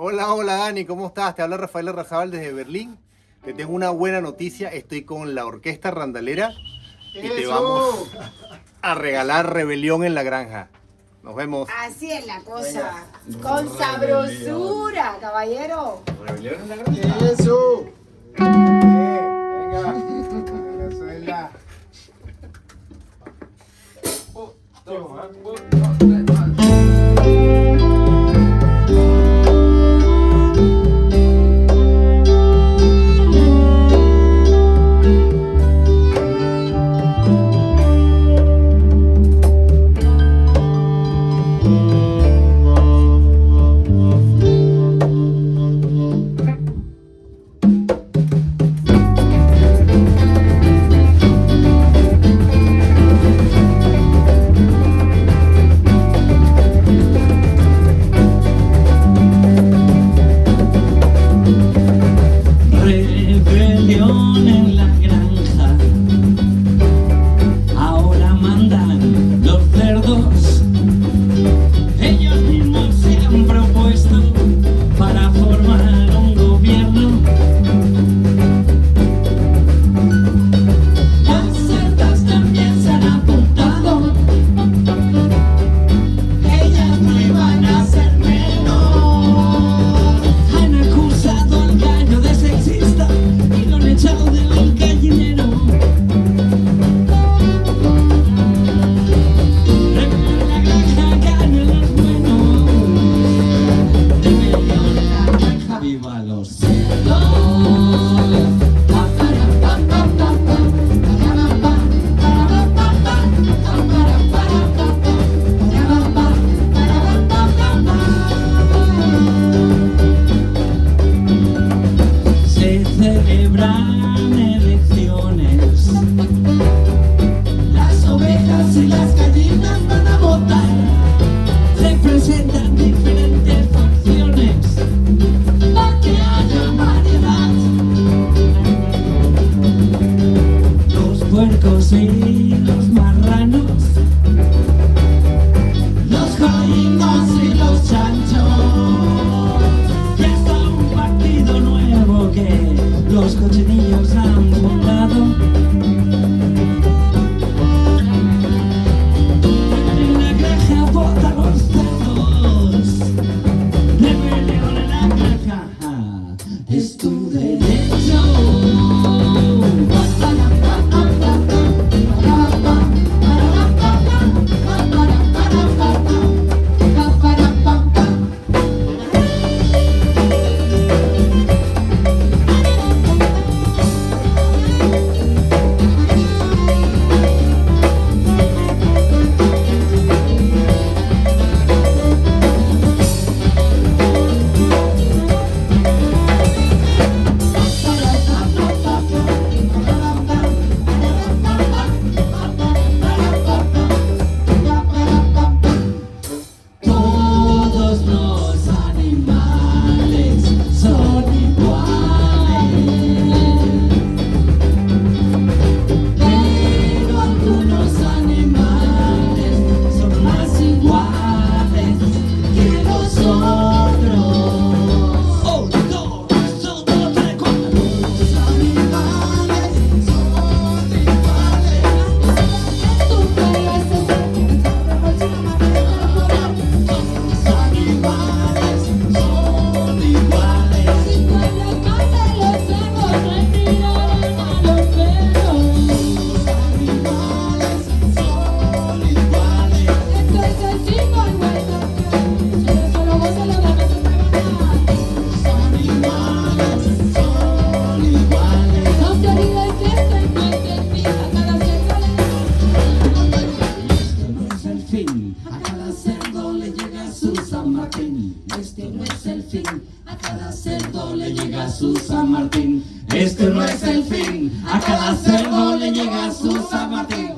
Hola, hola Dani, ¿cómo estás? Te habla Rafael Arrajabal desde Berlín. Te tengo una buena noticia, estoy con la Orquesta Randalera y te vamos a regalar Rebelión en la Granja. Nos vemos. Así es la cosa. Con sabrosura, caballero. Rebelión en la Granja. Eso. Los cochinillos han la granja votan los cerdos. Rebelión en la granja. Es tu derecho. A cada cerdo le llega su San Martín. Este no es el fin, a cada cerdo le llega su San Martín. Este no es el fin, a cada cerdo le llega su San Martín.